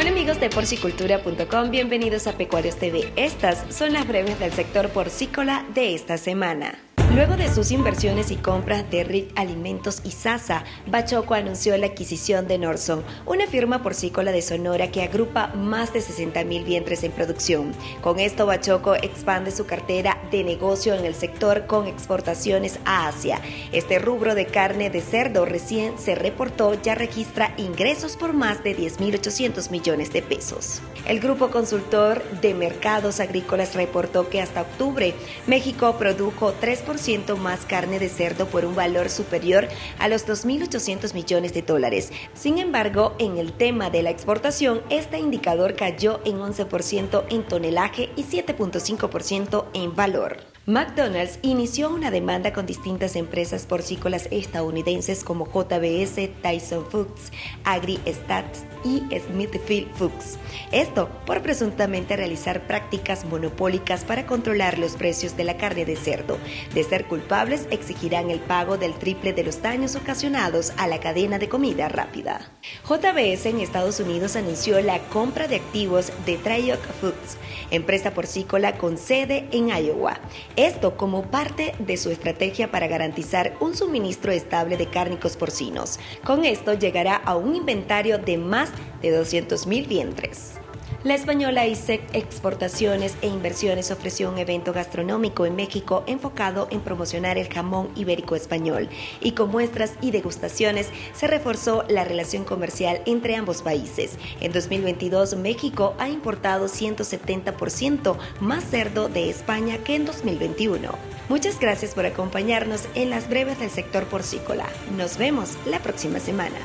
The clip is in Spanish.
Hola amigos de porcicultura.com, bienvenidos a Pecuarios TV. Estas son las breves del sector porcícola de esta semana. Luego de sus inversiones y compras de RIC Alimentos y Sasa, Bachoco anunció la adquisición de Norson, una firma porcícola de Sonora que agrupa más de 60 mil vientres en producción. Con esto, Bachoco expande su cartera de negocio en el sector con exportaciones a Asia. Este rubro de carne de cerdo recién se reportó ya registra ingresos por más de 10.800 millones de pesos. El grupo consultor de mercados agrícolas reportó que hasta octubre México produjo 3% más carne de cerdo por un valor superior a los 2.800 millones de dólares. Sin embargo, en el tema de la exportación, este indicador cayó en 11% en tonelaje y 7.5% en valor. McDonald's inició una demanda con distintas empresas porcícolas estadounidenses como JBS, Tyson Foods, AgriStats y Smithfield Foods. Esto por presuntamente realizar prácticas monopólicas para controlar los precios de la carne de cerdo. De ser culpables, exigirán el pago del triple de los daños ocasionados a la cadena de comida rápida. JBS en Estados Unidos anunció la compra de activos de Tryoc Foods, empresa porcícola con sede en Iowa. Esto como parte de su estrategia para garantizar un suministro estable de cárnicos porcinos. Con esto llegará a un inventario de más de 200.000 vientres. La española ISEC Exportaciones e Inversiones ofreció un evento gastronómico en México enfocado en promocionar el jamón ibérico español y con muestras y degustaciones se reforzó la relación comercial entre ambos países. En 2022 México ha importado 170% más cerdo de España que en 2021. Muchas gracias por acompañarnos en las breves del sector porcícola. Nos vemos la próxima semana.